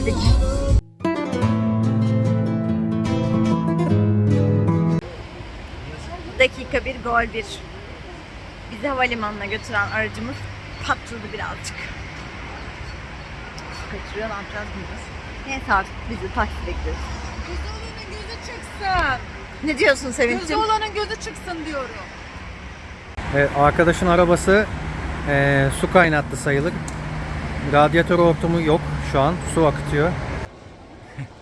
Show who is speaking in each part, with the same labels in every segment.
Speaker 1: Yükledik. Dakika bir, gol bir. Bizi havalimanına götüren aracımız patladı birazcık. Su kaçırıyor, ne yapacağız bilmiyoruz. Neyse artık bizi taksi bekliyoruz.
Speaker 2: Gözü olanın gözü çıksın.
Speaker 1: Ne diyorsun
Speaker 2: Gözü
Speaker 1: Sevinç'im?
Speaker 2: olanın gözü çıksın diyorum.
Speaker 3: Evet, arkadaşın arabası eee, su kaynattı sayılır. Radyatör hortumu yok şu an. Su akıtıyor.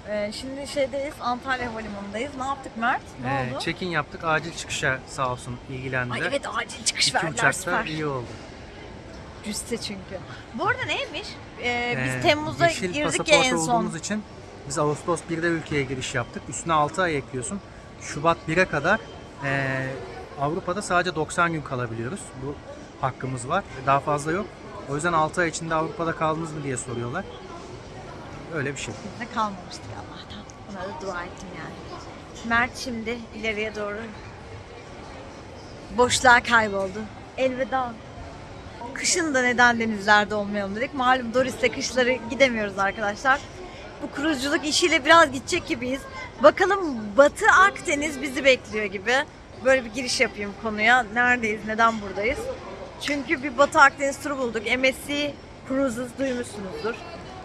Speaker 1: Ee, şimdi şeydeyiz, Antalya Havalimanı'ndayız. Ne yaptık Mert? Ne
Speaker 3: Eee,
Speaker 1: oldu?
Speaker 3: check-in yaptık. Acil çıkışa sağ olsun ilgilendiler.
Speaker 1: Ay evet acil çıkış
Speaker 3: İki
Speaker 1: verdiler
Speaker 3: uçakta
Speaker 1: süper.
Speaker 3: iyi oldu.
Speaker 1: Cüste çünkü. Bu arada neymiş? Ee, biz
Speaker 3: Eee,
Speaker 1: Temmuz'da girdik ya en son.
Speaker 3: olduğumuz için biz Ağustos 1'de ülkeye giriş yaptık. Üstüne 6 ay ekliyorsun. Şubat 1'e kadar eee, Avrupa'da sadece 90 gün kalabiliyoruz. Bu hakkımız var. Daha fazla yok. O yüzden 6 ay içinde Avrupa'da kaldınız mı diye soruyorlar. Öyle bir şey.
Speaker 1: Ne kalmamıştık Allah'tan. Ona da dua ettim yani. Mert şimdi ileriye doğru boşluğa kayboldu. Elveda. Kışın da neden denizlerde olmayalım dedik. Malum Doris'te kışları gidemiyoruz arkadaşlar. Bu kruzculuk işiyle biraz gidecek gibiyiz. Bakalım Batı Akdeniz bizi bekliyor gibi. Böyle bir giriş yapayım konuya. Neredeyiz, neden buradayız? Çünkü bir Batı Akdeniz turu bulduk. MSC Cruises duymuşsunuzdur.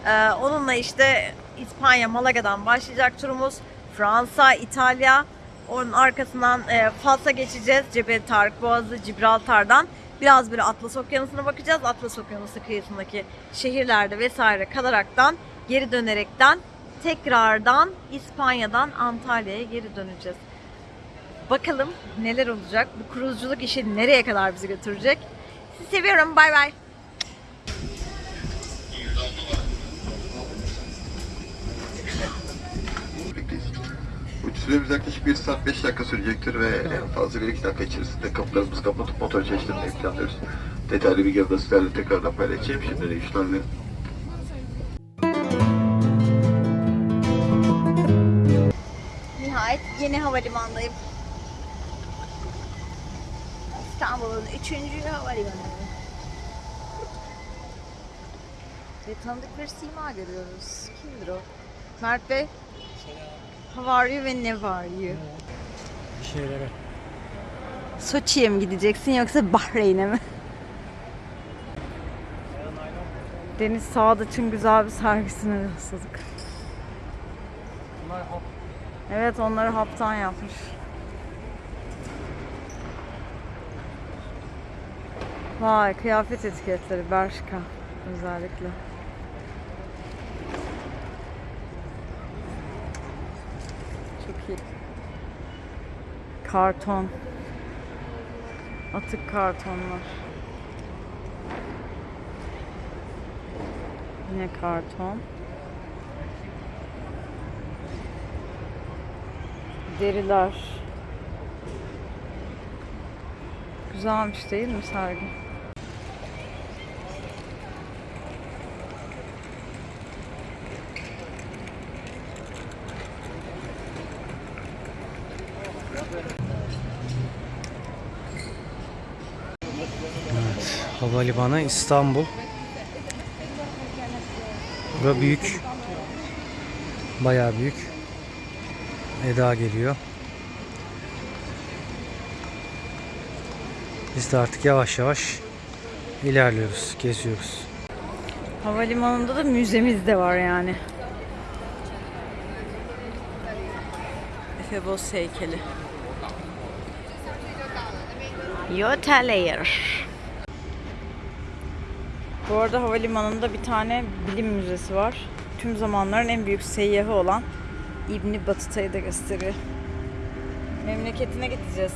Speaker 1: Ee, onunla işte İspanya, Malaga'dan başlayacak turumuz. Fransa, İtalya. Onun arkasından e, Fas'a geçeceğiz. Cebel Tarık Boğazı, Gibraltar'dan. Biraz böyle Atlas Okyanusu'na bakacağız. Atlas Okyanusu kıyısındaki şehirlerde vesaire kalaraktan, geri dönerekten tekrardan İspanya'dan Antalya'ya geri döneceğiz. Bakalım neler olacak? Bu kruzculuk işi nereye kadar bizi götürecek? Sizi seviyorum. Bay bay.
Speaker 4: Süremiz yaklaşık 1 saat 5 dakika sürecektir ve en fazla 1-2 dakika içerisinde kapılarımızı kapatıp motor çalıştırmayı planlıyoruz. Detaylı bilgileri de sizlerle tekrardan paylaşacağım. Şimdi de işlerle
Speaker 1: Nihayet yeni havalimanındayım. İstanbul'un üçüncü havalimanı. Ve tanıdık bir sima görüyoruz. Kimdir o? Mert Bey. How are you ve ne var you?
Speaker 3: Bir şeylere.
Speaker 1: Soçi'ye mi gideceksin yoksa Bahreyn'e mi? Deniz Sadıç'ın güzel bir sergisine rastladık. Evet onları haptan yapmış. Vay kıyafet etiketleri Bershka özellikle. Çok iyi. Karton. Atık kartonlar. Yine karton. Deriler. Güzelmiş değil mi sergi?
Speaker 3: Havalimanı İstanbul. Bura büyük. Bayağı büyük. Eda geliyor. Biz de artık yavaş yavaş ilerliyoruz, geziyoruz.
Speaker 1: Havalimanında da müzemiz de var yani. Efebos heykeli. Yotelayer. Bu arada havalimanında bir tane bilim müzesi var. Tüm zamanların en büyük seyyahı olan İbni Batuta'yı da gösteriyor. Memleketine gideceğiz.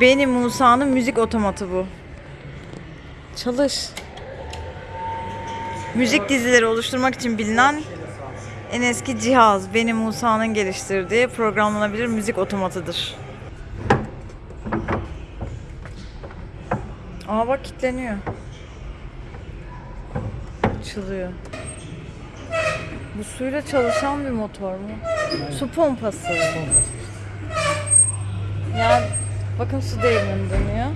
Speaker 1: Beni Musa'nın müzik otomatı bu. Çalış. Müzik dizileri oluşturmak için bilinen en eski cihaz Beni Musa'nın geliştirdiği programlanabilir müzik otomatıdır. Aa bak kilitleniyor. Açılıyor. Bu suyla çalışan bir motor mu? Su pompası. Ya bakın su değirmeni dönüyor.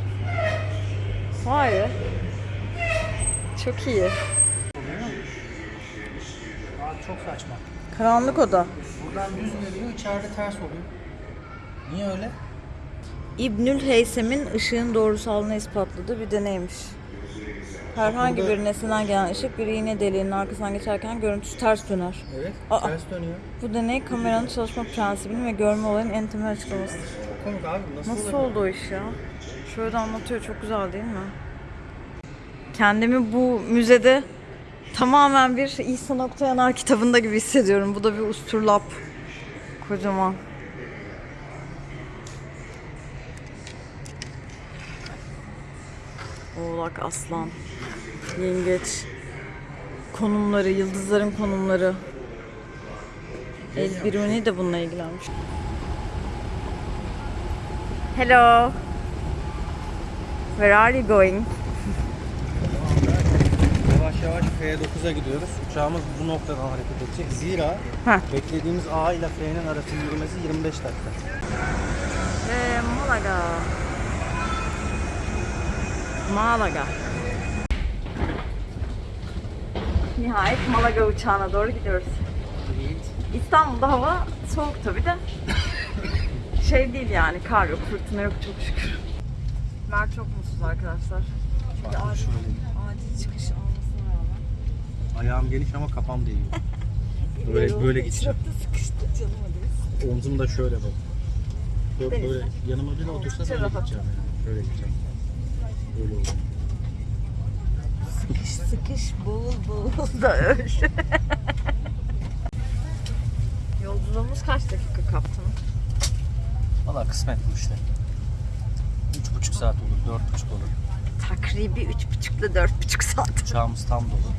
Speaker 1: Vay be. Çok iyi.
Speaker 3: Çok saçma.
Speaker 1: Karanlık oda.
Speaker 3: Buradan düz geliyor, içeride ters oluyor. Niye öyle?
Speaker 1: İbnül Heysem'in ışığın doğrusalını ispatladığı bir deneymiş. Herhangi
Speaker 3: Burada-
Speaker 1: bir nesneden gelen ışık bir iğne deliğinin arkasından geçerken görüntüsü ters döner.
Speaker 3: Evet,
Speaker 1: Aa.
Speaker 3: ters dönüyor.
Speaker 1: Bu deney kameranın çalışma prensibini ve görme olayının en temel açıklaması.
Speaker 3: Çok komik abi, nasıl,
Speaker 1: Nasıl oldu o iş ya? Şöyle de anlatıyor çok güzel değil mi? Kendimi bu müzede tamamen bir İhsan Oktayanar kitabında gibi hissediyorum. Bu da bir usturlap. Kocaman. Oğlak, aslan, yengeç, konumları, yıldızların konumları. El Biruni de bununla ilgilenmiş. Hello. Where are you going?
Speaker 3: Yavaş yavaş F9'a gidiyoruz. Uçağımız bu noktadan hareket edecek. Zira
Speaker 1: Heh.
Speaker 3: beklediğimiz A ile F'nin arası yürümesi 25 dakika.
Speaker 1: Ve Malaga. Malaga. Nihayet Malaga uçağına doğru gidiyoruz. İstanbul'da hava soğuk tabi de. şey değil yani kar yok, fırtına yok çok şükür. Mert çok mutsuz arkadaşlar. Çünkü acil, acil çıkış olmasına rağmen.
Speaker 3: Ayağım geniş ama kafam değiyor. Böyle böyle gideceğim.
Speaker 1: Trafikte sıkıştık canım hadi.
Speaker 3: Omzum da şöyle bak. Böyle, böyle yanıma bir otursa
Speaker 1: Çok rahat.
Speaker 3: gideceğim yani. Böyle gideceğim. Böyle olur.
Speaker 1: Sıkış sıkış boğul boğul da öl. Yolculuğumuz kaç dakika kaptın?
Speaker 3: Valla kısmet bu işte. Üç buçuk saat olur, dört buçuk olur.
Speaker 1: Takribi üç buçukla dört buçuk saat.
Speaker 3: Uçağımız tam dolu.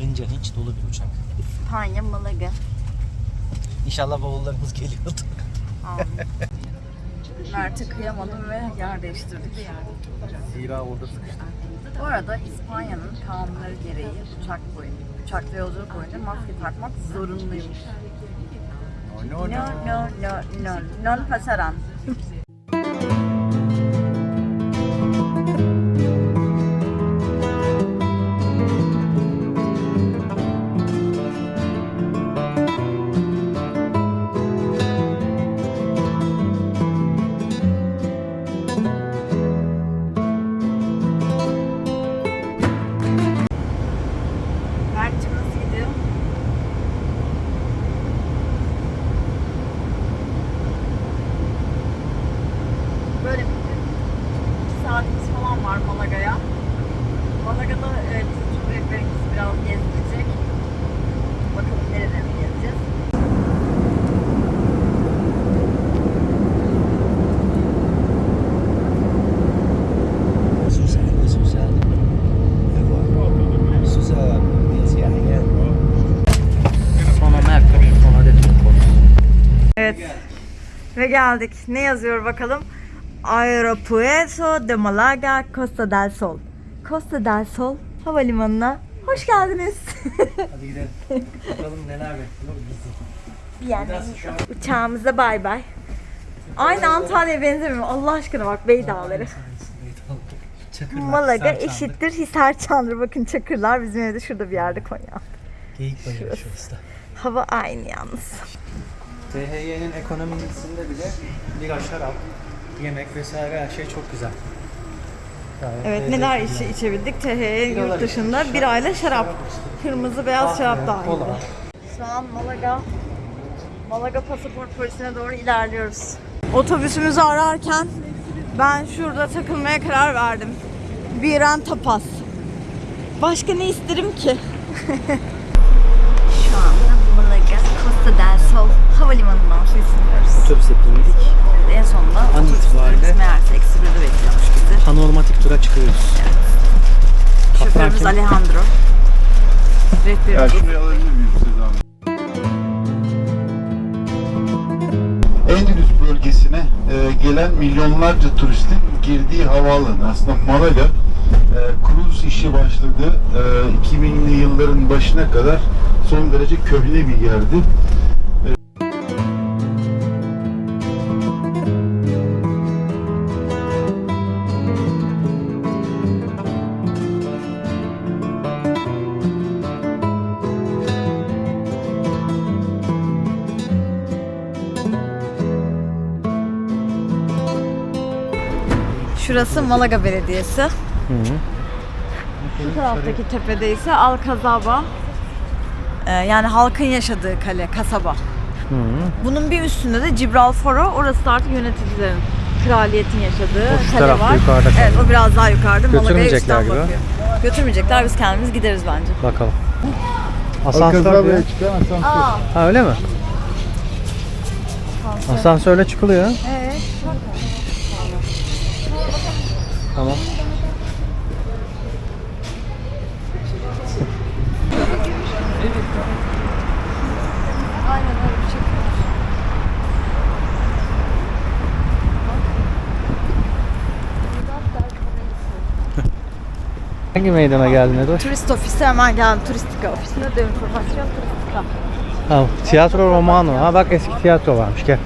Speaker 3: İnce hiç dolu bir uçak.
Speaker 1: İspanya, Malaga.
Speaker 3: İnşallah bavullarımız geliyordu.
Speaker 1: Mert'e kıyamadım ve yer değiştirdik.
Speaker 3: Zira orada sıkıştık.
Speaker 1: Bu arada İspanya'nın kanunları gereği uçak boyunca, uçakta yolculuk boyunca maske takmak zorunluymuş.
Speaker 3: No,
Speaker 1: No, no, no, no, non pasaran. Ve geldik. Ne yazıyor bakalım? Aeropuerto de Malaga, Costa del Sol. Costa del Sol havalimanına hoş geldiniz.
Speaker 3: Hadi gidelim. Bakalım neler bekliyor bizi.
Speaker 1: yani uçağımıza bay bay. Aynı Antalya'ya benzemiyor. Allah aşkına bak Bey Dağları.
Speaker 3: Çakırlar,
Speaker 1: Malaga eşittir Hisar Çandır. Bakın Çakırlar bizim evde şurada bir yerde Konya.
Speaker 3: Geyik bayırı şurası.
Speaker 1: Hava aynı yalnız.
Speaker 3: THY'nin ekonomisinde bile bira, şarap, yemek vesaire her şey çok güzel. Gayet
Speaker 1: Evet
Speaker 3: lezzetli
Speaker 1: neler
Speaker 3: yani.
Speaker 1: içi içebildik? THY
Speaker 3: Biralar
Speaker 1: yurt dışında
Speaker 3: içtik,
Speaker 1: bir ayla şarap.
Speaker 3: şarap içtik.
Speaker 1: Kırmızı beyaz
Speaker 3: Kahve,
Speaker 1: şarap dahil.
Speaker 3: kola.
Speaker 1: Şu an Malaga Malaga pasaport polisine doğru ilerliyoruz. Otobüsümüzü ararken ben şurada takılmaya karar verdim. Biren tapas. Başka ne isterim ki? Costa del Sol havalimanından su.
Speaker 3: Otobüse bindik.
Speaker 1: En sonunda
Speaker 3: An itibariyle-
Speaker 1: meğerse eksi birde bekliyormuş bizi.
Speaker 3: Panoramatik tura çıkıyoruz.
Speaker 1: Şoförümüz
Speaker 3: kim?
Speaker 1: Alejandro. Rehberimiz
Speaker 4: şuraya alabilir miyim Hanım? Endülüs bölgesine e, gelen milyonlarca turistin girdiği havaalanı aslında Malaga e, nasıl işe başladı ee, e, 2000'li yılların başına kadar son derece köhne bir yerdi.
Speaker 1: Şurası Malaga Belediyesi.
Speaker 3: Hı hı.
Speaker 1: Bu taraftaki tepede ise Alcazaba. Ee, yani halkın yaşadığı kale, kasaba.
Speaker 3: Hı.
Speaker 1: Bunun bir üstünde de Gibralfaro. Orası da artık yöneticilerin, kraliyetin yaşadığı
Speaker 3: O şu
Speaker 1: kale var.
Speaker 3: yukarıda
Speaker 1: Evet,
Speaker 3: kalıyor.
Speaker 1: o biraz daha yukarıda.
Speaker 3: Götürmeyecekler gibi.
Speaker 1: bakıyor. Götürmeyecekler, biz kendimiz gideriz bence.
Speaker 3: Bakalım. Asansör diyor.
Speaker 4: Alcazaba'ya çıkan asansör.
Speaker 1: Aa,
Speaker 3: Ha öyle mi? Asansörle çıkılıyor.
Speaker 1: evet.
Speaker 3: Tamam.
Speaker 1: Aynen öyle bir şey.
Speaker 3: Hangi meydana geldin Edo?
Speaker 1: Turist ofisi hemen geldim. Turistika ofisine de informasyon turistika.
Speaker 3: Ha, tiyatro Romano. Ha bak eski tiyatro varmış gel.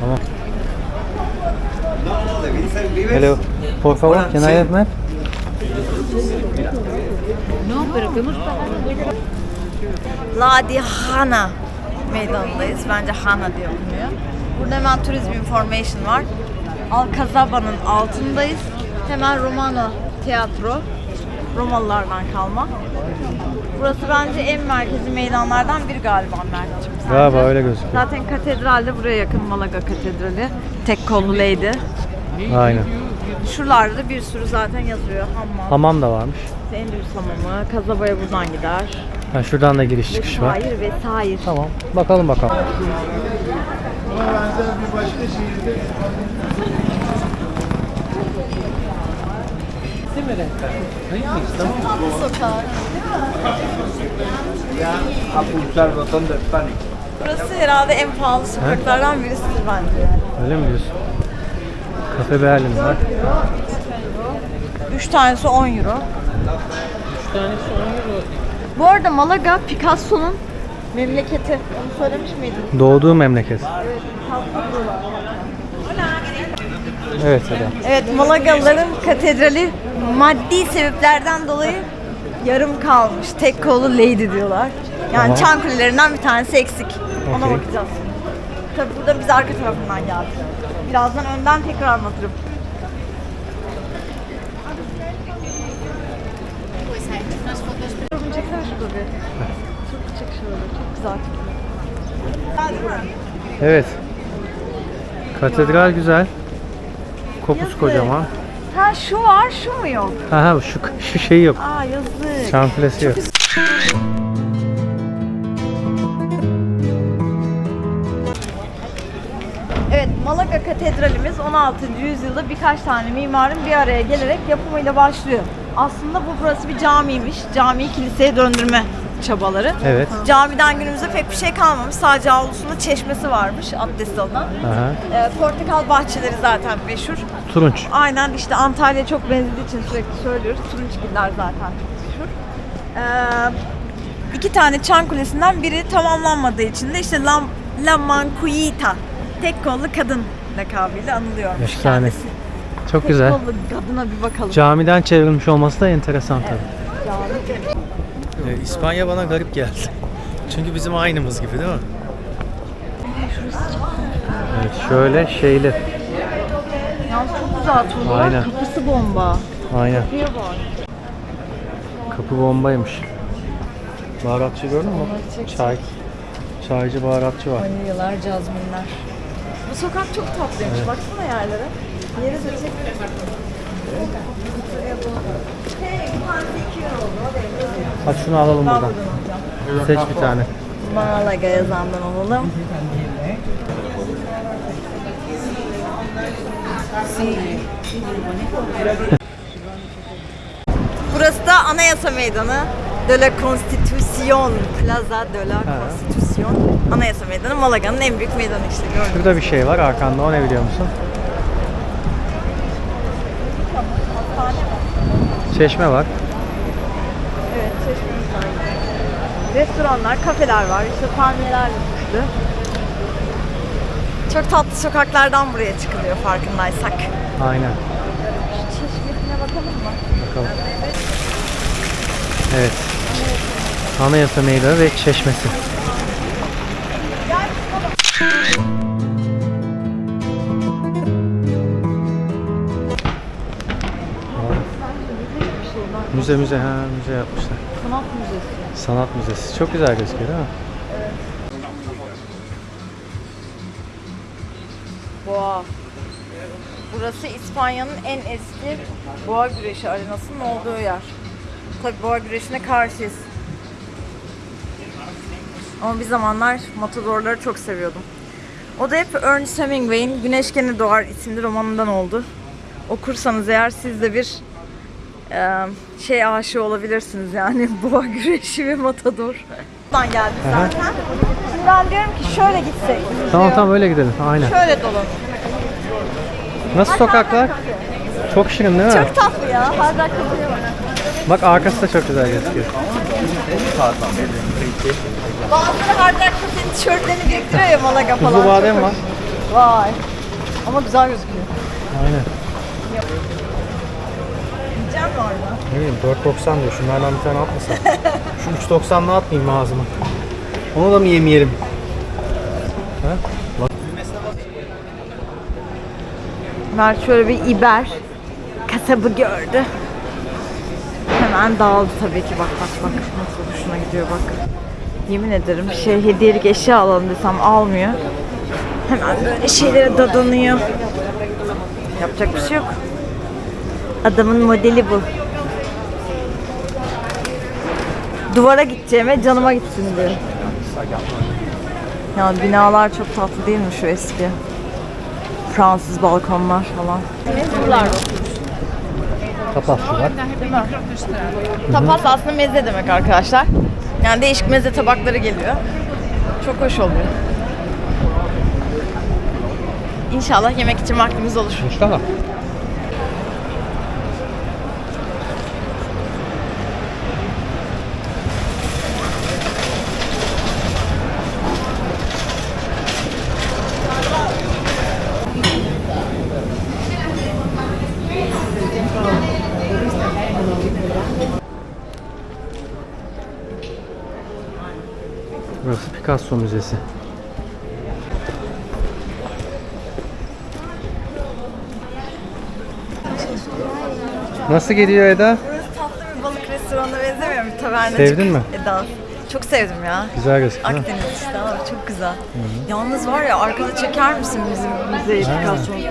Speaker 3: Tamam. Hello. Por favor, can I have map?
Speaker 1: La di Hana meydanındayız. Bence Hana diye okunuyor. Burada hemen turizm information var. Alcazaba'nın altındayız. Hemen Romano tiyatro. Romalılardan kalma. Burası bence en merkezi meydanlardan biri galiba Mert'ciğim. sence?
Speaker 3: Galiba öyle gözüküyor.
Speaker 1: Zaten katedral de buraya yakın Malaga Katedrali. Tek kollu lady.
Speaker 3: Aynen.
Speaker 1: Şuralarda da bir sürü zaten yazıyor. Hammam,
Speaker 3: Hamam da varmış.
Speaker 1: Endülüs Hamamı, Kazaba'ya buradan gider.
Speaker 3: Ha, şuradan da giriş çıkış var.
Speaker 1: Vesaire vesaire.
Speaker 3: Tamam. Bakalım bakalım.
Speaker 4: Buna benzer bir başka şehirde
Speaker 1: Sokak.
Speaker 5: A pulsar el botón del pánico.
Speaker 1: Burası herhalde en pahalı sokaklardan birisidir bence. yani.
Speaker 3: Öyle mi diyorsun? Kafe Berlin var.
Speaker 1: Üç tanesi 10 euro. Üç tanesi 10 euro. Bu arada Malaga Picasso'nun memleketi. Onu söylemiş miydim?
Speaker 3: Doğduğu memleket. Evet Eda.
Speaker 1: Evet Malagalıların katedrali maddi sebeplerden dolayı yarım kalmış. Tek kollu lady diyorlar. Yani
Speaker 3: Tamam.
Speaker 1: çan kulelerinden bir tanesi eksik. Ona
Speaker 3: Okey.
Speaker 1: bakacağız. Tabii burada biz arka tarafından geldik. Birazdan önden tekrar anlatırım. Fotoğrafını çeksene şurada bir. Çok çek şöyle. Çok güzel.
Speaker 3: Evet. Katedral güzel. Kopuz
Speaker 1: Yazık.
Speaker 3: kocaman.
Speaker 1: Ha şu var, şu mu yok?
Speaker 3: Ha ha şu, şu şey yok.
Speaker 1: Aa yazık.
Speaker 3: Çan kulesi yok.
Speaker 1: Evet, Malaga Katedralimiz 16. yüzyılda birkaç tane mimarın bir araya gelerek yapımıyla başlıyor. Aslında bu burası bir camiymiş. Camiyi kiliseye döndürme çabaları.
Speaker 3: Evet.
Speaker 1: Camiden günümüzde pek bir şey kalmamış. Sadece avlusunda çeşmesi varmış abdest alınan.
Speaker 3: Aha.
Speaker 1: Ee, portakal bahçeleri zaten meşhur.
Speaker 3: Turunç.
Speaker 1: Aynen işte Antalya çok benzediği için sürekli söylüyoruz. Turunçgiller zaten çok meşhur. Ee, iki tane çan kulesinden biri tamamlanmadığı için de işte La, La Mancuita, tek kollu kadın lakabıyla anılıyormuş
Speaker 3: Efsane.
Speaker 1: kendisi.
Speaker 3: Çok
Speaker 1: Tek
Speaker 3: güzel.
Speaker 1: kollu kadına bir bakalım.
Speaker 3: Camiden çevrilmiş olması da enteresan tabii.
Speaker 1: Cami.
Speaker 3: İspanya bana garip geldi. Çünkü bizim aynımız gibi değil mi? Evet şöyle şeyli.
Speaker 1: Yalnız çok güzel tuğlalar.
Speaker 3: Aynen.
Speaker 1: Kapısı bomba.
Speaker 3: Aynen.
Speaker 1: Kapıya bak.
Speaker 3: Kapı bombaymış. Baharatçı gördün mü? Çay. Çaycı baharatçı var.
Speaker 1: Vanilyalar, cazminler. Bu sokak çok tatlıymış. Baksana yerlere. Yeri de çek. Hey, bir tanesi 2 euro oldu. O da yazıyor.
Speaker 3: Hadi şunu alalım buradan. Seç bir tane.
Speaker 1: Malaga yazandan alalım. Burası da Anayasa Meydanı. De la Constitución. Plaza de la Constitución. Anayasa Meydanı Malaga'nın en büyük meydanı işte gördüğünüz.
Speaker 3: Şurada bir şey var arkanda o ne biliyor musun? Çeşme var.
Speaker 1: Evet, çeşmemiz var. Restoranlar, kafeler var. İşte palmiyelerle süslü. Çok tatlı sokaklardan buraya çıkılıyor farkındaysak.
Speaker 3: Aynen.
Speaker 1: Şu çeşmesine bakalım mı?
Speaker 3: Bakalım. Evet. Anayasa Meydanı ve Çeşmesi. Müze müze ha müze yapmışlar.
Speaker 1: Sanat müzesi.
Speaker 3: Sanat müzesi. Çok güzel gözüküyor değil mi?
Speaker 1: Boğa. Burası İspanya'nın en eski boğa güreşi arenasının olduğu yer. Tabii boğa güreşine karşıyız. Ama bir zamanlar matadorları çok seviyordum. O da hep Ernest Hemingway'in Güneş Gene Doğar isimli romanından oldu. Okursanız eğer siz de bir şey aşığı olabilirsiniz yani boğa güreşi ve matador. Buradan geldik zaten. Şimdi ben diyorum ki şöyle gitsek.
Speaker 3: Tamam tamam öyle gidelim. Aynen.
Speaker 1: Şöyle dolanalım.
Speaker 3: Nasıl sokaklar? Çok şirin değil mi?
Speaker 1: Çok tatlı ya. Hala kızıyor.
Speaker 3: Bak arkası da çok güzel gözüküyor.
Speaker 1: Bazıları Hard Rock Cafe'nin tişörtlerini biriktiriyor ya Malaga falan.
Speaker 3: Tuzlu badem var.
Speaker 1: Vay. Ama güzel gözüküyor.
Speaker 3: Aynen.
Speaker 1: Orada?
Speaker 3: Ne bileyim 4.90 diyor. Şunlardan bir tane atmasam. Şu 3.90'lı atmayayım ağzıma? Onu da mı yemeyelim? Ha?
Speaker 1: Mert şöyle bir İber kasabı gördü. Hemen dağıldı tabii ki. Bak bak bak. Nasıl hoşuna gidiyor bak. Yemin ederim şey hediyelik eşya alalım desem almıyor. Hemen böyle şeylere dadanıyor. Yapacak bir şey yok. Adamın modeli bu. Duvara gideceğime canıma gitsin diyor. Ya binalar çok tatlı değil mi şu eski? Fransız balkonlar falan. Buralarda
Speaker 3: Tapas şu var.
Speaker 1: Tapas aslında meze demek arkadaşlar. Yani değişik meze tabakları geliyor. Çok hoş oluyor. İnşallah yemek için vaktimiz olur.
Speaker 3: İnşallah. Burası Picasso Müzesi. Nasıl gidiyor Eda?
Speaker 1: Burası tatlı bir balık restoranına benzemiyor mu? Taverna
Speaker 3: Sevdin mi?
Speaker 1: Eda. Çok sevdim ya.
Speaker 3: Güzel gözüküyor.
Speaker 1: Akdeniz işte ama çok güzel. Yalnız var ya arkada çeker misin bizim müzeyi Picasso'yu?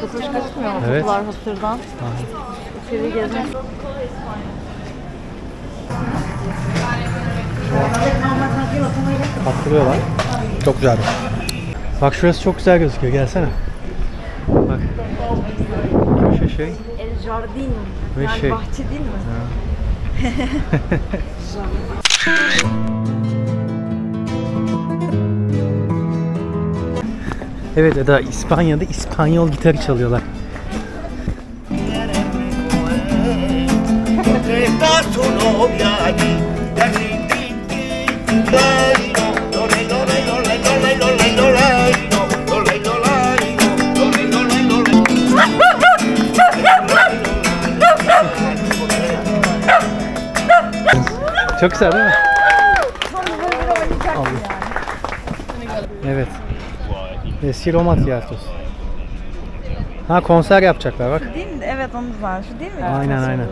Speaker 1: Çok hoş gözükmüyor mu?
Speaker 3: Evet.
Speaker 1: Kapılar hasırdan. İçeri gezmek.
Speaker 3: Patlıyorlar. Çok güzel. Bak şurası çok güzel gözüküyor. Gelsene. Bak. Köşe şey.
Speaker 1: El Jardin.
Speaker 3: Ve
Speaker 1: yani
Speaker 3: şey.
Speaker 1: bahçe değil mi?
Speaker 3: Evet Eda İspanya'da İspanyol gitarı çalıyorlar. Çok güzel değil mi? Allah. Evet. Eski Roma tiyatrosu. Ha konser yapacaklar bak.
Speaker 1: Değil mi? Evet onu güzel. Şu değil mi?
Speaker 3: Aynen, aynen.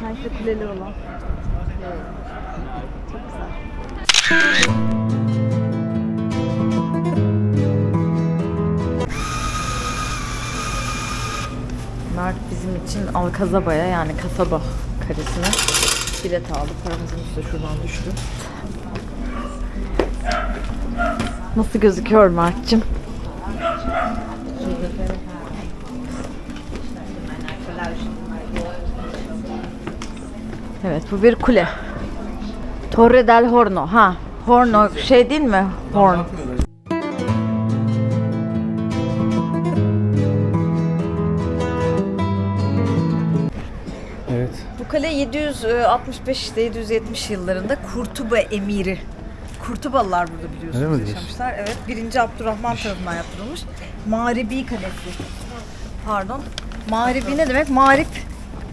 Speaker 1: Sanki kuleli olan. Mert bizim için Alkazaba'ya yani kasaba karesine bilet aldı. Paramızın üstü şuradan düştü. Nasıl gözüküyor Mert'cim? Evet bu bir kule. Torre del Horno. Ha, Horno şey değil mi? Horn. 765-770 e, yıllarında Kurtuba emiri. Kurtubalılar burada biliyorsunuz
Speaker 3: Öyle
Speaker 1: yaşamışlar. Evet, 1. Abdurrahman tarafından yaptırılmış. Mağribi Kalesi. Pardon. Mağribi ne demek? Mağrip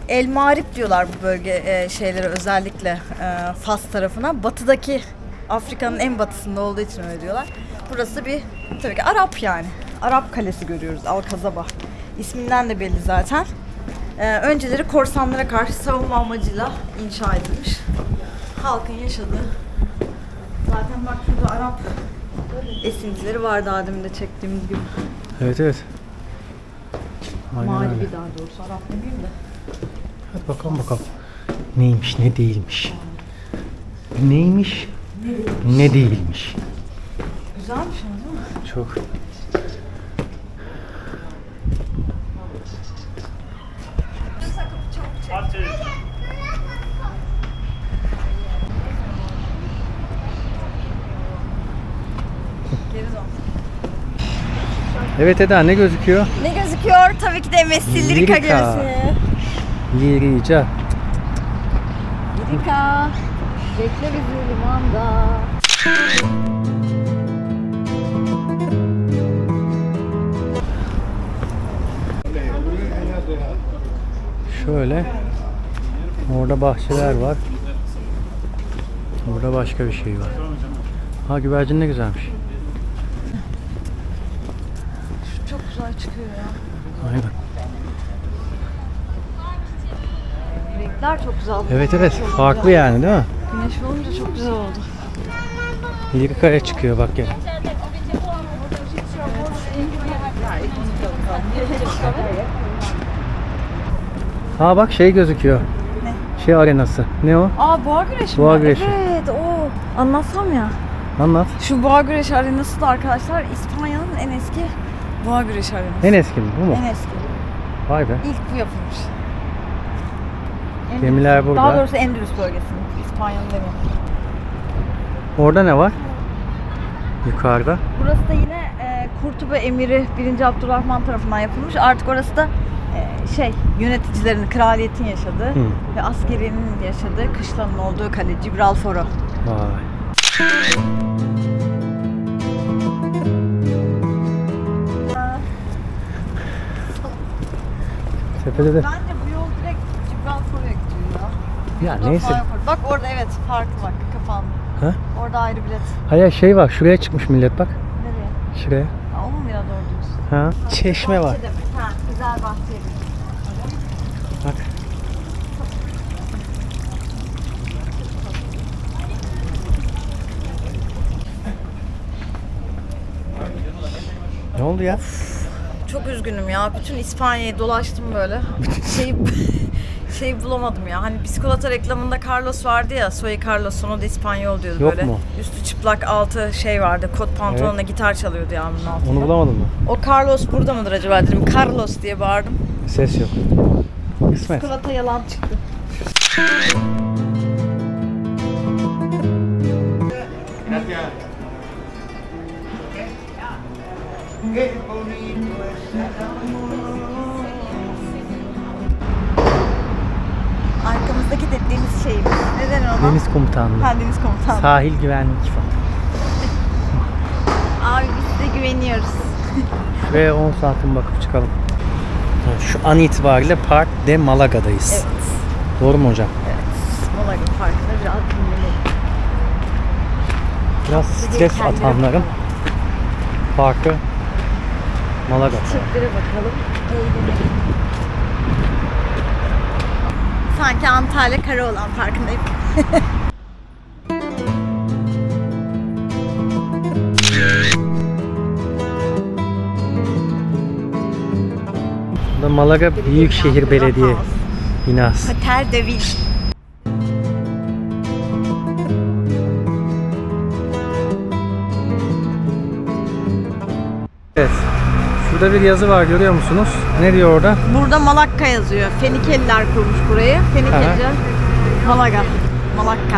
Speaker 1: El Mağrip diyorlar bu bölge e, şeylere özellikle e, Fas tarafına. Batıdaki Afrika'nın en batısında olduğu için öyle diyorlar. Burası bir tabii ki Arap yani. Arap kalesi görüyoruz Al Kazaba. İsminden de belli zaten. Ee, önceleri korsanlara karşı savunma amacıyla inşa edilmiş. Halkın yaşadığı. Zaten bak şurada Arap esintileri var daha demin de çektiğimiz gibi.
Speaker 3: Evet evet. Aynen
Speaker 1: Mali
Speaker 3: öyle.
Speaker 1: daha doğrusu Arap demeyeyim de.
Speaker 3: Hadi bakalım bakalım. Neymiş ne değilmiş. Neymiş ne değilmiş.
Speaker 1: Güzelmiş ama değil mi?
Speaker 3: Çok.
Speaker 1: Geri dön.
Speaker 3: Evet Eda ne gözüküyor?
Speaker 1: Ne gözüküyor? Tabii ki de Messi Lirika
Speaker 3: Lirika.
Speaker 1: gemisi.
Speaker 3: Lirica.
Speaker 1: Lirika. Bekle bizi limanda.
Speaker 3: Şöyle. Orada bahçeler var. Burada başka bir şey var. Ha güvercin ne güzelmiş.
Speaker 1: Çok güzel çıkıyor ya.
Speaker 3: Aynen.
Speaker 1: Renkler çok güzel.
Speaker 3: Evet evet farklı yani değil mi?
Speaker 1: Güneş olunca çok güzel oldu.
Speaker 3: Lirika'ya çıkıyor bak gel. Ha bak şey gözüküyor.
Speaker 1: Ne?
Speaker 3: Şey arenası. Ne o?
Speaker 1: Aa boğa güreşi
Speaker 3: Boğa
Speaker 1: mi?
Speaker 3: güreşi.
Speaker 1: Evet o. Anlatsam ya.
Speaker 3: Anlat.
Speaker 1: Şu boğa güreşi arenası da arkadaşlar İspanya'nın en eski boğa güreşi arenası.
Speaker 3: En eski mi bu mu?
Speaker 1: En eski.
Speaker 3: Vay be.
Speaker 1: İlk bu yapılmış. Endülüs-
Speaker 3: Gemiler burada.
Speaker 1: Daha doğrusu Endülüs bölgesinin. İspanya'nın demiyorum.
Speaker 3: Orada ne var? Yukarıda.
Speaker 1: Burası da yine e, Kurtuba Emiri 1. Abdurrahman tarafından yapılmış. Artık orası da e, şey yöneticilerin, kraliyetin yaşadığı
Speaker 3: Hı.
Speaker 1: ve askerinin yaşadığı kışlanın olduğu kale Gibralfaro.
Speaker 3: Vay. Tepede de.
Speaker 1: Bence bu yol direkt Gibralfaro'ya gidiyor ya.
Speaker 3: Ya
Speaker 1: Burada
Speaker 3: neyse.
Speaker 1: Bak orada evet farklı bak kapandı.
Speaker 3: Ha?
Speaker 1: Orada ayrı bilet.
Speaker 3: Hayır şey var. Şuraya çıkmış millet bak.
Speaker 1: Nereye?
Speaker 3: Şuraya.
Speaker 1: Aa, o mu biraz doğru diyorsun?
Speaker 3: Ha? Çeşme var.
Speaker 1: Ha, güzel bahçe.
Speaker 3: Bak. Ne oldu ya?
Speaker 1: Çok üzgünüm ya. Bütün İspanya'yı dolaştım böyle. Şeyi şey bulamadım ya. Hani bisikolata reklamında Carlos vardı ya. Soy Carlos onu da İspanyol diyordu
Speaker 3: Yok
Speaker 1: böyle.
Speaker 3: mu?
Speaker 1: Üstü çıplak altı şey vardı. Kot pantolonla gitar çalıyordu yağmurun altında.
Speaker 3: Onu bulamadın mı?
Speaker 1: O Carlos burada mıdır acaba dedim. Carlos diye bağırdım.
Speaker 3: Ses yok. Kısmet.
Speaker 1: Bisikolata yalan çıktı. Arkamızdaki dediğimiz şey. Neden ona?
Speaker 3: Deniz komutanlığı.
Speaker 1: Ha, deniz komutanı.
Speaker 3: Sahil güvenlik falan.
Speaker 1: Abi biz size güveniyoruz.
Speaker 3: Şuraya 10 saatin bakıp çıkalım. Şu an itibariyle Park de Malaga'dayız.
Speaker 1: Evet.
Speaker 3: Doğru mu hocam?
Speaker 1: Mola gibi farkında biraz dinlenelim.
Speaker 3: Biraz stres atanların parkı Malaga.
Speaker 1: Çiftlere bakalım. Eğlenelim. Sanki Antalya Karaoğlan Parkı'ndayım.
Speaker 3: Malaga Büyükşehir Belediye binası.
Speaker 1: Hotel de Ville.
Speaker 3: Şurada bir yazı var görüyor musunuz? Ne diyor orada?
Speaker 1: Burada Malakka yazıyor. Fenikeliler kurmuş burayı. Fenikelice Malaga. Malakka.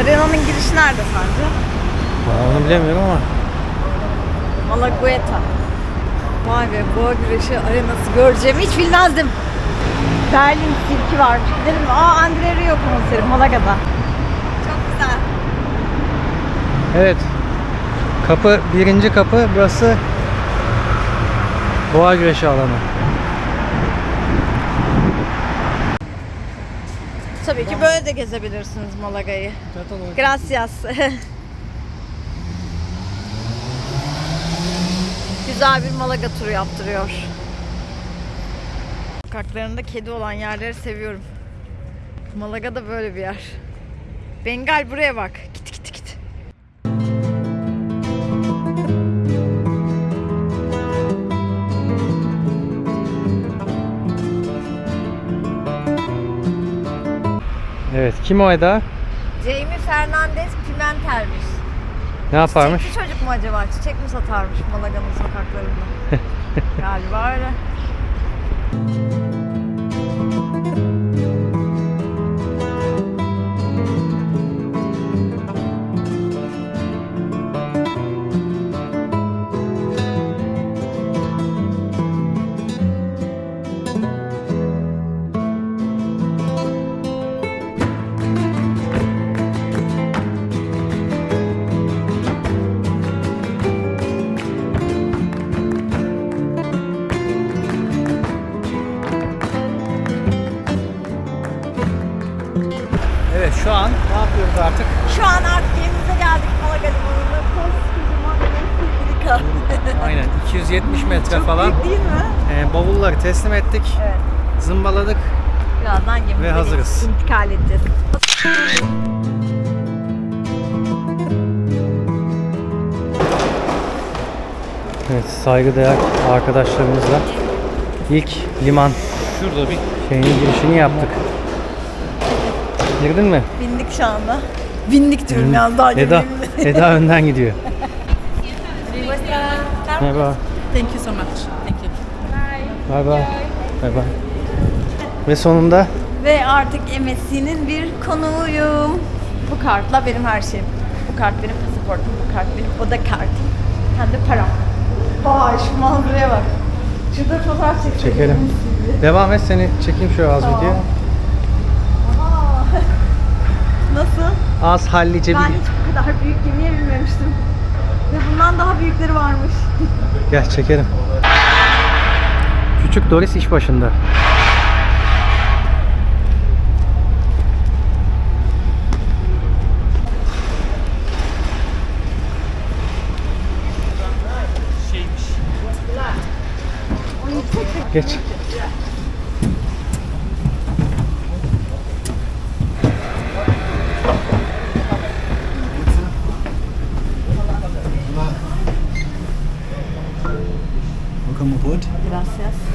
Speaker 1: Arena'nın girişi nerede sence?
Speaker 3: Bilemiyorum ama.
Speaker 1: Malagueta. Vay be boğa güreşi arenası göreceğimi hiç bilmezdim. Berlin sirki var. Gidelim mi? Aa Andre Rio konseri Malaga'da. Çok güzel.
Speaker 3: Evet. Kapı birinci kapı burası Boğa güreşi alanı.
Speaker 1: Tabii ki böyle de gezebilirsiniz Malaga'yı. Gracias. Güzel bir Malaga turu yaptırıyor. Sokaklarında kedi olan yerleri seviyorum. Malaga da böyle bir yer. Bengal buraya bak. Git git git.
Speaker 3: Evet kim o Eda?
Speaker 1: Jamie Fernandez Pimentel'miş.
Speaker 3: Ne yaparmış?
Speaker 1: Çiçekli çocuk mu acaba? Çiçek mi satarmış Malaga'nın sokaklarında? Galiba öyle.
Speaker 3: Bavulları teslim ettik.
Speaker 1: Evet.
Speaker 3: Zımbaladık.
Speaker 1: Birazdan gemimize
Speaker 3: Ve hazırız.
Speaker 1: intikal edeceğiz.
Speaker 3: Evet saygıdeğer arkadaşlarımızla ilk liman şurada bir şeyin girişini yaptık. Girdin mi?
Speaker 1: Bindik şu anda. Bindik diyorum yalnız daha
Speaker 3: Eda. Eda önden gidiyor. Merhaba.
Speaker 2: Thank you so much.
Speaker 3: Bay bay. Bay bay. Ve sonunda
Speaker 1: Ve artık MSC'nin bir konuğuyum. Bu kartla benim her şeyim. Bu kart benim pasaportum, bu kart benim oda kartım. Hem de param. Vay şu manzaraya bak. Şurada fotoğraf çekelim.
Speaker 3: çekelim. Devam et seni çekeyim şöyle az video.
Speaker 1: Aa. Nasıl?
Speaker 3: Az hallice
Speaker 1: Ben
Speaker 3: bir...
Speaker 1: hiç bu kadar büyük gemiye binmemiştim. Ve bundan daha büyükleri varmış.
Speaker 3: Gel çekelim. Küçük Doris iş başında. Geç.
Speaker 5: Welcome aboard.
Speaker 1: Gracias.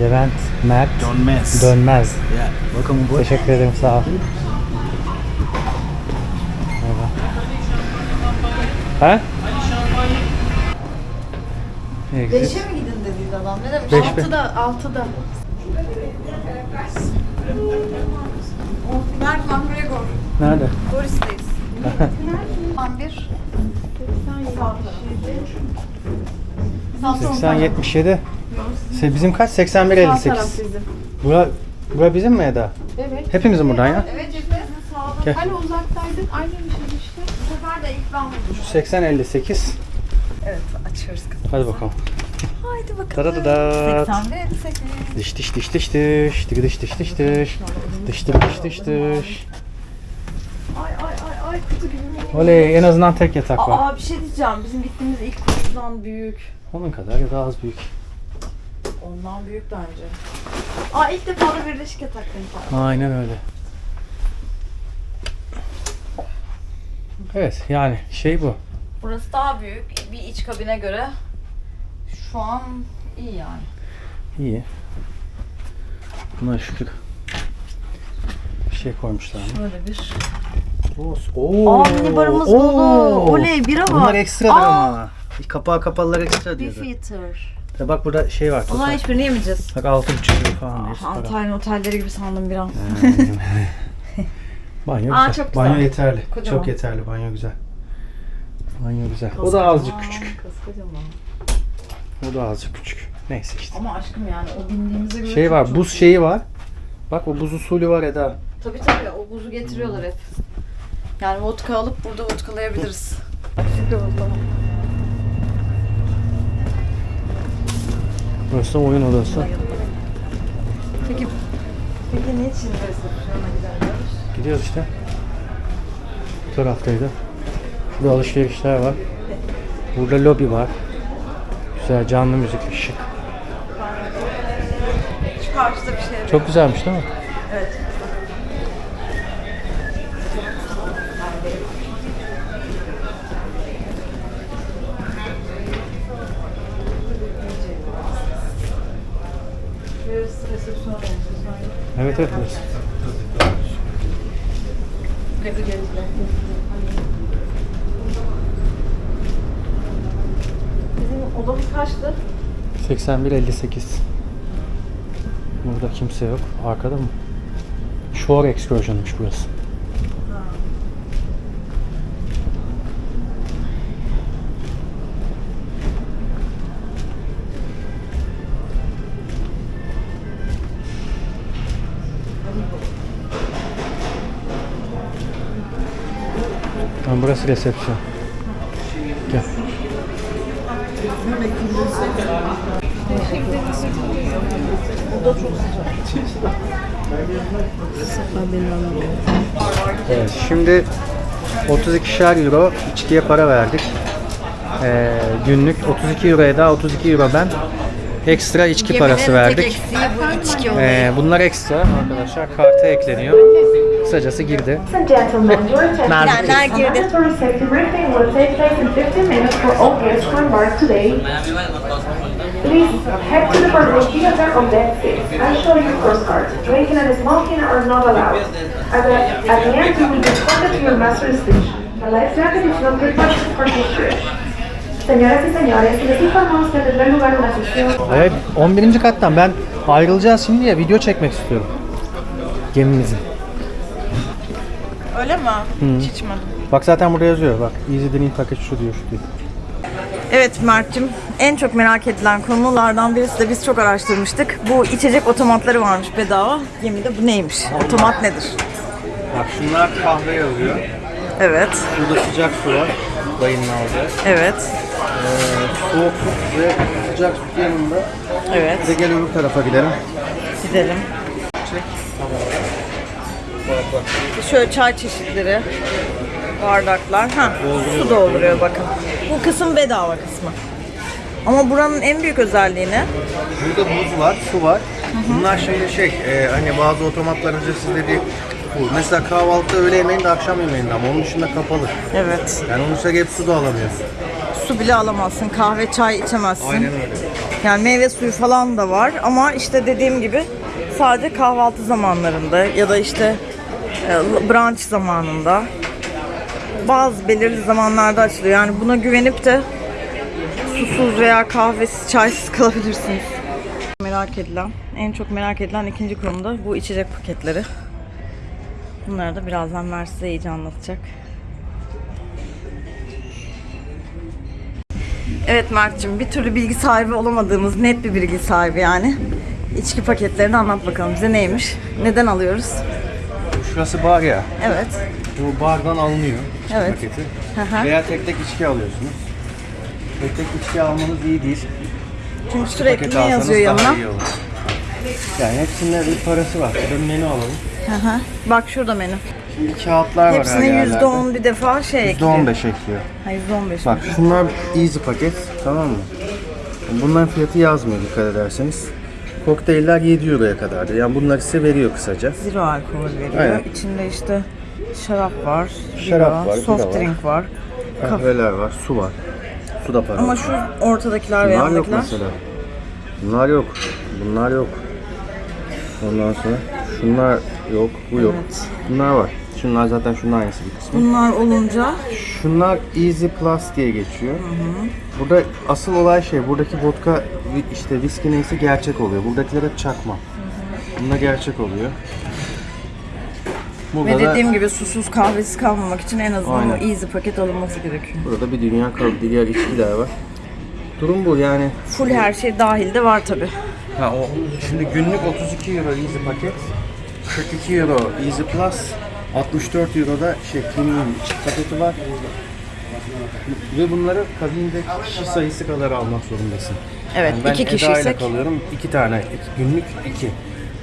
Speaker 3: Levent, Mert,
Speaker 5: John Mess.
Speaker 3: Dönmez.
Speaker 5: Yeah. Welcome aboard.
Speaker 3: Teşekkür ederim sağ ol. Merhaba. Ha?
Speaker 1: Beşe mi gidin dediydi adam? Ne demiş?
Speaker 3: Beş?
Speaker 1: Altıda, altıda. Mert.
Speaker 3: Nerede?
Speaker 1: Doris'teyiz. 11.
Speaker 3: 80 77. Se- Bizim kaç? 81 58. Bura Bura bizim mi Eda?
Speaker 2: Evet.
Speaker 3: Hepimizin buradan ya.
Speaker 1: Evet cepte sağda.
Speaker 3: Gel.
Speaker 2: Hani uzaktaydın aynıymışız işte.
Speaker 1: Bu sefer de ilk ben buldum.
Speaker 3: Şu 80 58.
Speaker 1: Evet açıyoruz kızım.
Speaker 3: Hadi bakalım.
Speaker 1: Haydi bakalım.
Speaker 3: Tadadadat.
Speaker 1: 81 58.
Speaker 3: Diş diş diş diş diş. Tık diş diş diş diş. Diş diş diş diş diş.
Speaker 1: Ay ay ay ay kutu gibi.
Speaker 3: Oley en azından tek yatak var.
Speaker 1: Aa bir şey diyeceğim. Bizim gittiğimiz ilk kutudan büyük.
Speaker 3: Onun kadar ya da az büyük.
Speaker 1: Ondan büyük bence. Aa ilk defa da birleşik yatak denk geldi.
Speaker 3: Aynen öyle. Evet yani şey bu.
Speaker 1: Burası daha büyük bir iç kabine göre. Şu an iyi yani.
Speaker 3: İyi. Buna şükür. Bir şey koymuşlar mı?
Speaker 1: Böyle bir.
Speaker 3: Oo.
Speaker 1: Aa mini barımız dolu. Oley bira var.
Speaker 3: Bunlar ekstradır
Speaker 1: Aa,
Speaker 3: ama. Kapağı kapalılar ekstra diyordu.
Speaker 1: Beefeater.
Speaker 3: Ya bak burada şey var. Total.
Speaker 1: hiçbirini yemeyeceğiz.
Speaker 3: Bak 6,5 lira falan diye.
Speaker 1: Antalya otelleri gibi sandım bir an.
Speaker 3: banyo
Speaker 1: Aa,
Speaker 3: güzel.
Speaker 1: çok güzel.
Speaker 3: Banyo yeterli.
Speaker 1: Kocaman.
Speaker 3: Çok yeterli. Banyo güzel. Banyo güzel. O da azıcık küçük.
Speaker 1: Koskocaman.
Speaker 3: O da azıcık küçük. Neyse işte.
Speaker 1: Ama aşkım yani o bindiğimize göre
Speaker 3: Şey
Speaker 1: çok
Speaker 3: var,
Speaker 1: çok
Speaker 3: buz
Speaker 1: iyi.
Speaker 3: şeyi var. Bak o buz usulü var Eda.
Speaker 1: Tabii tabii o buzu getiriyorlar hep. Yani vodka alıp burada vodkalayabiliriz. yoruldum.
Speaker 3: Burası oyun odası.
Speaker 1: Peki, peki niçin resepsiyona gidemiyoruz?
Speaker 3: Gidiyoruz işte. Bu taraftaydı. Burada alışverişler var. Burada lobi var. Güzel canlı müzikli şık.
Speaker 1: Şu karşıda bir şey
Speaker 3: Çok güzelmiş değil mi?
Speaker 1: Evet.
Speaker 3: Evet evet.
Speaker 1: Bizim odamız kaçtı?
Speaker 3: 81-58. Burada kimse yok. Arkada mı? Shore Excursion'muş burası. Tamam, burası resepsiyon. Gel. Evet, şimdi 32'şer euro içkiye para verdik. Ee, günlük 32 euroya da 32 euro ben ekstra içki parası verdik. Ee, bunlar ekstra arkadaşlar karta ekleniyor. Kısacası girdi.
Speaker 6: Ladies and gentlemen, your attention
Speaker 1: Bilenler girdi.
Speaker 6: Mandatory safety briefing will take place in 15 minutes for all guests who embark today. Please head to the pharmacy of the exit and show your first card. Drinking and smoking are not allowed. At the, at the end, you will be escorted to your master station. The life jacket is not required for this trip. Señoras y señores, les informamos que tendrá lugar una sesión
Speaker 3: Evet 11. kattan ben ayrılacağız şimdi ya video çekmek istiyorum. Gemimizin.
Speaker 2: Öyle mi? Hiç içmedim.
Speaker 3: Bak zaten burada yazıyor bak. Easy Drink Package şu diyor şu diyor.
Speaker 1: Evet Mert'cim en çok merak edilen konulardan birisi de biz çok araştırmıştık. Bu içecek otomatları varmış bedava. Gemide bu neymiş? Otomat nedir?
Speaker 3: Bak şunlar kahve yazıyor.
Speaker 1: Evet,
Speaker 3: Burada sıcak su var. Dayının aldığı.
Speaker 1: evet,
Speaker 3: Soğuk su ve sıcak su yanında.
Speaker 1: evet.
Speaker 3: Bir de gel öbür tarafa gidelim.
Speaker 1: Gidelim. Şöyle çay çeşitleri, bardaklar. Ha, su dolduruyor bakın. Bu kısım bedava kısmı. Ama buranın en büyük özelliği ne?
Speaker 7: Burada buz var, su var. Bunlar şimdi şey, e, hani bazı otomatlar ücretsiz bir bu. Mesela kahvaltı öğle yemeğinde, akşam yemeğinde ama onun dışında kapalı.
Speaker 1: Evet.
Speaker 7: Yani onun dışında hep su da alamıyorsun.
Speaker 1: Su bile alamazsın, kahve, çay içemezsin.
Speaker 7: Aynen öyle.
Speaker 1: Yani meyve suyu falan da var ama işte dediğim gibi sadece kahvaltı zamanlarında ya da işte brunch zamanında bazı belirli zamanlarda açılıyor. Yani buna güvenip de susuz veya kahvesiz, çaysız kalabilirsiniz. Merak edilen, en çok merak edilen ikinci konu da bu içecek paketleri. Bunları da birazdan Mer size iyice anlatacak. Evet Mert'cim bir türlü bilgi sahibi olamadığımız net bir bilgi sahibi yani. İçki paketlerini anlat bakalım bize neymiş? Neden alıyoruz?
Speaker 7: Şurası bar ya.
Speaker 1: Evet.
Speaker 7: Bu bardan alınıyor
Speaker 1: Evet.
Speaker 7: paketi.
Speaker 1: Hı.
Speaker 7: Veya tek tek içki alıyorsunuz. Tek tek içki almanız iyi değil.
Speaker 1: Çünkü sürekli
Speaker 7: Paketi
Speaker 1: ne yazıyor yanına?
Speaker 7: Yani hepsinde bir parası var. Bir menü alalım.
Speaker 1: Hı. Bak şurada menü.
Speaker 7: Şimdi kağıtlar var her
Speaker 1: Hepsine
Speaker 7: yerlerde.
Speaker 1: %10 bir defa şey ekliyor.
Speaker 7: %15 ekliyor.
Speaker 1: Ha, %15.
Speaker 7: Bak şunlar easy paket tamam mı? Bunların fiyatı yazmıyor dikkat ederseniz. Kokteyller 7 euroya kadardı. Yani bunları size veriyor kısaca.
Speaker 1: Zero alkol veriyor.
Speaker 7: Aynen.
Speaker 1: İçinde işte şarap var,
Speaker 7: Şarap
Speaker 1: bira,
Speaker 7: var,
Speaker 1: soft
Speaker 7: bira var.
Speaker 1: drink var.
Speaker 7: Kahveler var, su var. Su da para.
Speaker 1: Ama şu ortadakiler ve
Speaker 7: Bunlar yok
Speaker 1: yandakiler.
Speaker 7: mesela. Bunlar yok. Bunlar yok. Ondan sonra şunlar yok, bu yok.
Speaker 1: Evet.
Speaker 7: Bunlar var. Şunlar zaten şunun aynısı bir kısmı.
Speaker 1: Bunlar olunca
Speaker 7: Şunlar Easy Plus diye geçiyor. Burada asıl olay şey, buradaki vodka işte viski neyse gerçek oluyor. Buradakiler hep çakma. Bunlar gerçek oluyor. Burada
Speaker 1: ve
Speaker 7: da,
Speaker 1: dediğim gibi susuz kahvesiz kalmamak için en azından
Speaker 7: Aynen.
Speaker 1: o easy paket alınması gerekiyor.
Speaker 7: burada bir dünya kal diğer içkiler var. Durum bu yani.
Speaker 1: Full her şey dahil de var tabi.
Speaker 7: Ha o şimdi günlük 32 euro Easy paket. 42 euro Easy Plus. 64 euro da şey premium içki paketi var. Ve bunları kabinde kişi sayısı kadar almak zorundasın.
Speaker 1: Evet,
Speaker 7: Yani ben
Speaker 1: iki kişiysek.
Speaker 7: kalıyorum. iki tane. iki- günlük iki.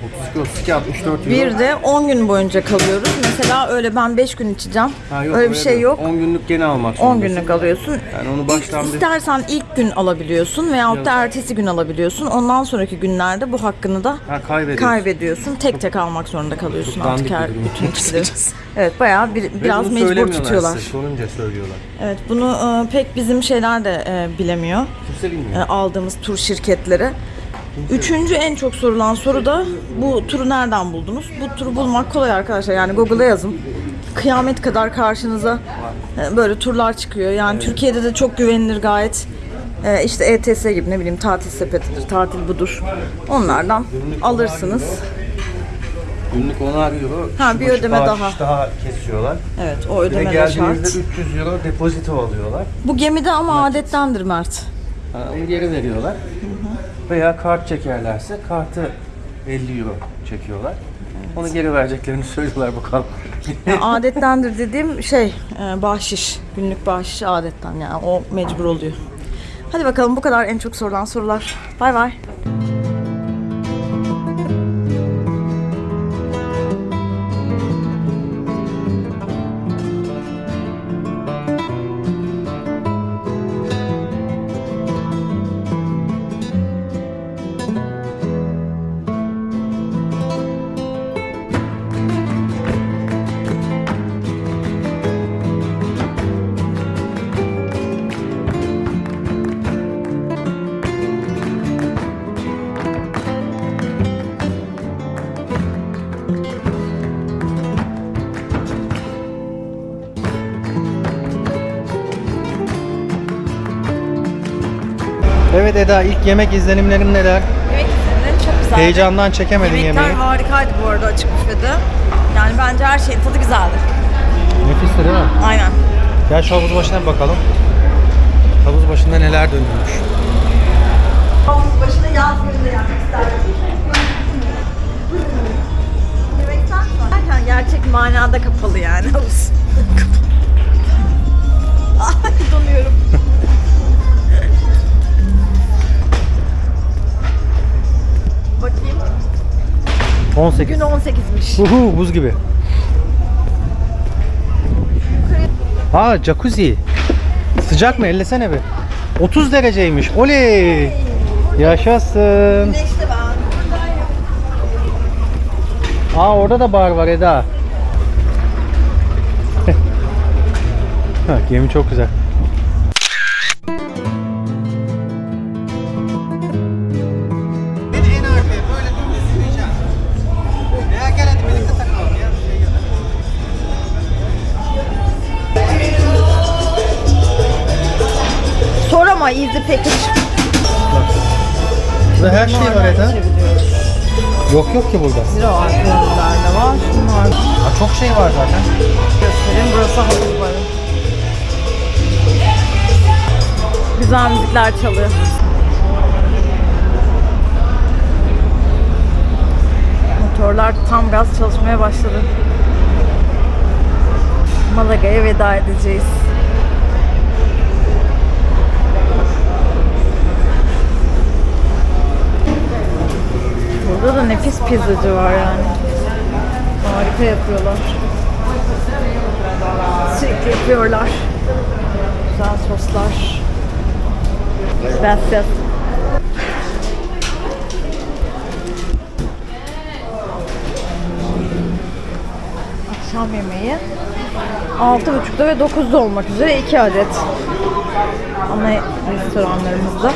Speaker 7: 32, 32, 64 euro.
Speaker 1: Bir de 10 gün boyunca kalıyoruz. Mesela öyle ben 5 gün içeceğim.
Speaker 7: Ha, yok,
Speaker 1: öyle bir şey yok.
Speaker 7: 10 günlük gene almak
Speaker 1: 10
Speaker 7: zorundasın.
Speaker 1: günlük alıyorsun.
Speaker 7: Yani onu
Speaker 1: İlk,
Speaker 7: baştan bir...
Speaker 1: istersen ilk gün alabiliyorsun veyahut da ertesi gün alabiliyorsun. Ondan sonraki günlerde bu hakkını da
Speaker 7: Ha, kaybediyorsun.
Speaker 1: kaybediyorsun. Tek tek almak zorunda kalıyorsun
Speaker 7: Çok
Speaker 1: artık her bütün içkileri. Evet bayağı bir, biraz mecbur tutuyorlar.
Speaker 7: size, Sorunca söylüyorlar.
Speaker 1: Evet bunu e, pek bizim şeyler de e, bilemiyor.
Speaker 7: Kimse
Speaker 1: E,
Speaker 7: bilmiyor.
Speaker 1: aldığımız tur şirketleri. Üçüncü en çok sorulan soru da bu turu nereden buldunuz? Bu turu bulmak kolay arkadaşlar. Yani Google'a yazın. Kıyamet kadar karşınıza e, böyle turlar çıkıyor. Yani Türkiye'de de çok güvenilir gayet. E, işte ETS gibi ne bileyim tatil sepetidir, tatil budur. Onlardan alırsınız.
Speaker 7: Günlük 10'ar euro.
Speaker 1: Ha, bir ödeme daha.
Speaker 7: daha kesiyorlar.
Speaker 1: Evet o ödeme de şart.
Speaker 7: geldiğinizde 300 euro depozito alıyorlar.
Speaker 1: Bu gemide ama adettendir Mert.
Speaker 7: Ha, onu geri veriyorlar. Veya kart çekerlerse kartı 50 euro çekiyorlar. Onu geri vereceklerini söylüyorlar bakalım.
Speaker 1: Yani adettendir dediğim şey e, bahşiş. Günlük bahşiş adetten yani o mecbur oluyor. Hadi bakalım bu kadar en çok sorulan sorular. Bay bay.
Speaker 3: Evet Eda ilk yemek izlenimlerin neler?
Speaker 1: Yemek izlenimleri çok güzeldi.
Speaker 3: Heyecandan çekemedin
Speaker 1: Yemekler
Speaker 3: yemeği.
Speaker 1: harikaydı bu arada açık büfede. Yani bence her şeyin tadı güzeldi.
Speaker 3: Nefisti değil mi?
Speaker 1: Aynen.
Speaker 3: Gel şu havuz başına bir bakalım. Havuz başında neler dönüyormuş.
Speaker 1: Havuz başında yaz gününde yapmak isterdim. Gerçek manada kapalı yani havuz. Ay donuyorum. Bakayım.
Speaker 3: 18.
Speaker 1: Gün 18'miş.
Speaker 3: Uhu buz gibi. Aa jacuzzi. Sıcak mı? Ellesene bir. 30 dereceymiş. Oley. Yaşasın.
Speaker 1: Güneşli ben.
Speaker 3: Aa orada da bar var Eda. Ha, Gemi çok güzel.
Speaker 1: Sor ama easy package.
Speaker 3: Burada her şey var Eda. Yok yok ki burada.
Speaker 1: Zero ürünler de var. Şunlar
Speaker 3: Ha, çok şey var zaten.
Speaker 1: göstereyim. Burası havuz barı. Güzel müzikler çalıyor. Motorlar tam gaz çalışmaya başladı. Malaga'ya veda edeceğiz. Burada da nefis pizzacı var yani. Harika yapıyorlar. Sürekli yapıyorlar. Güzel soslar. Gracias. Akşam yemeği 6.30'da ve 9'da olmak üzere 2 adet ana restoranlarımızda.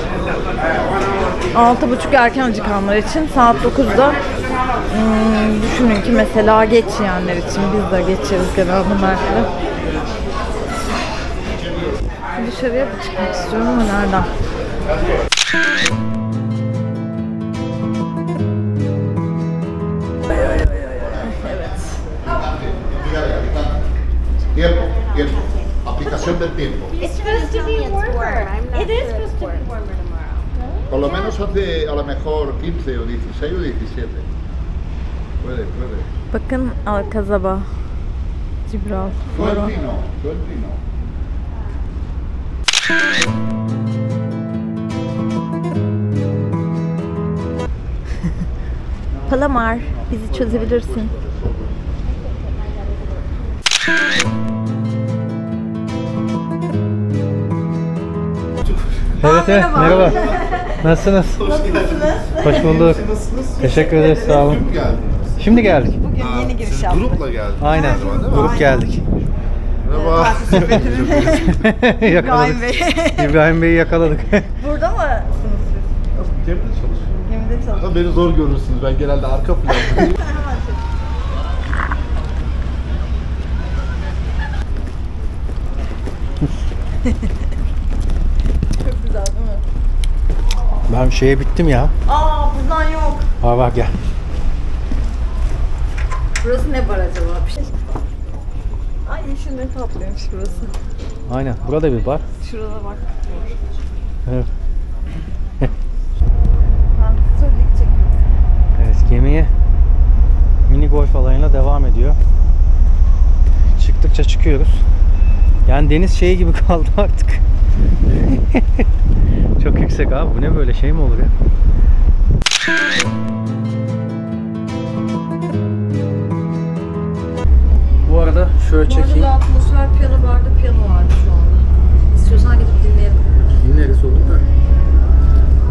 Speaker 1: 6.30 erken acıkanlar için saat 9'da hmm, düşünün ki mesela geç yiyenler için biz de geçeriz genelde Mert'le. Dışarıya da çıkmak istiyorum ama nereden?
Speaker 8: Tiempo, tiempo. Aplicación del tiempo.
Speaker 6: It's supposed to be warmer. It is supposed to be warmer tomorrow.
Speaker 8: Por lo menos hace a lo mejor 15 o 16 o 17. Puede, puede.
Speaker 1: Bakın Alcazaba. Cibral.
Speaker 8: Tú el
Speaker 1: Palamar, bizi çözebilirsin.
Speaker 3: Evet, evet. Merhaba. Nasılsınız? Hoş bulduk. Teşekkür ederiz. Sağ olun. Şimdi geldik.
Speaker 1: Bugün yeni giriş yaptık.
Speaker 8: Grupla geldiniz.
Speaker 3: Aynen.
Speaker 8: galiba, değil mi?
Speaker 3: Grup geldik.
Speaker 8: Merhaba.
Speaker 3: yakaladık.
Speaker 1: İbrahim
Speaker 3: Bey'i yakaladık.
Speaker 1: Burada mı?
Speaker 8: Gemide çalışıyorum. Ama beni zor görürsünüz. Ben genelde arka plandayım.
Speaker 1: Çok güzel değil mi?
Speaker 3: ben şeye bittim ya.
Speaker 1: Aa buradan yok.
Speaker 3: Var var gel.
Speaker 1: Burası ne bar acaba? Bir şey. Ay yeşil ne tatlıymış burası.
Speaker 3: Aynen. Burada bir bar.
Speaker 1: Şurada bak.
Speaker 3: Evet.
Speaker 1: Ben söyledik çekiyorum.
Speaker 3: Evet gemiye mini golf alayına devam ediyor. Çıktıkça çıkıyoruz. Yani deniz şeyi gibi kaldı artık. Çok yüksek abi. Bu ne böyle şey mi olur ya? Bu arada şöyle
Speaker 1: Bu arada
Speaker 3: çekeyim.
Speaker 1: da atmosfer piyano barda piyano vardı şu anda. İstiyorsan gidip dinleyelim.
Speaker 3: Dinleriz olur da.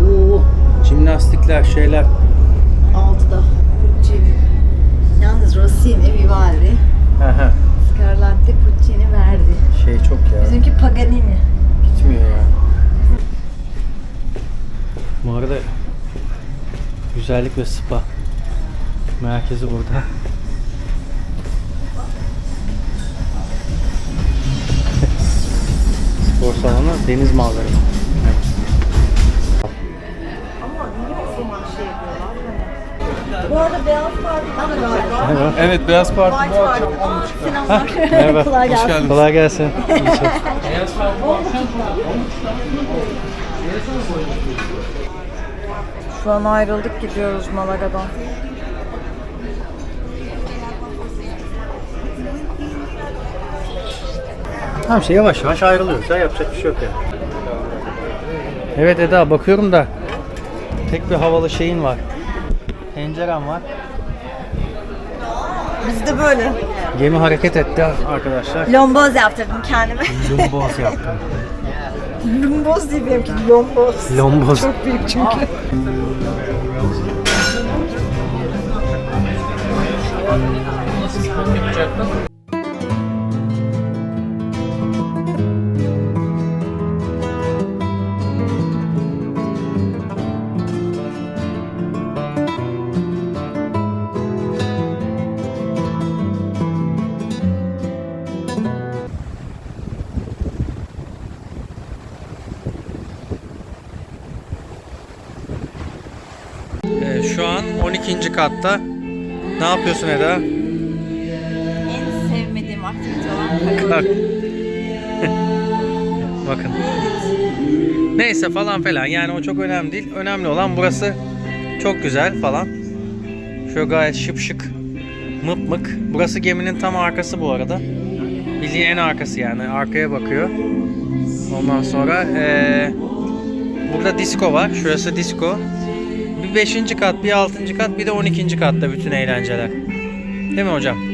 Speaker 3: Oo, jimnastikler, şeyler.
Speaker 1: Altıda. Puccini. Yalnız Rossini, Vivaldi,
Speaker 3: Hı hı.
Speaker 1: Scarlatti, Puccini, Verdi.
Speaker 3: şey çok ya.
Speaker 1: Bizimki Paganini.
Speaker 3: Gitmiyor ya. Bu arada güzellik ve spa merkezi burada. Spor salonu deniz manzaralı.
Speaker 1: Bu arada Beyaz Parti'den de galiba.
Speaker 9: Evet Beyaz Parti
Speaker 1: White Party. Aa, Selamlar.
Speaker 3: Merhaba.
Speaker 1: Kolay gelsin.
Speaker 3: Kolay gelsin.
Speaker 1: Şu an ayrıldık gidiyoruz Malaga'dan.
Speaker 3: Tamam şey yavaş yavaş ayrılıyoruz. Ya yapacak bir şey yok yani. Evet Eda bakıyorum da tek bir havalı şeyin var. Pencerem var.
Speaker 1: Biz de böyle.
Speaker 3: Gemi hareket etti arkadaşlar.
Speaker 1: Lomboz yaptırdım kendime.
Speaker 3: Lumboz yaptım.
Speaker 1: Lomboz değil benimki. Lomboz.
Speaker 3: Lomboz.
Speaker 1: Çok büyük çünkü.
Speaker 3: 12. katta. Ne yapıyorsun Eda?
Speaker 1: En sevmediğim aktivite olan
Speaker 3: Kalk. Bakın. Neyse falan falan yani o çok önemli değil. Önemli olan burası çok güzel falan. Şöyle gayet şıp şık. Mıp mık. Burası geminin tam arkası bu arada. Bildiğin en arkası yani. Arkaya bakıyor. Ondan sonra eee, burada disco var. Şurası disco. Bir 5. kat, bir 6. kat, bir de 12. katta bütün eğlenceler. Değil mi hocam?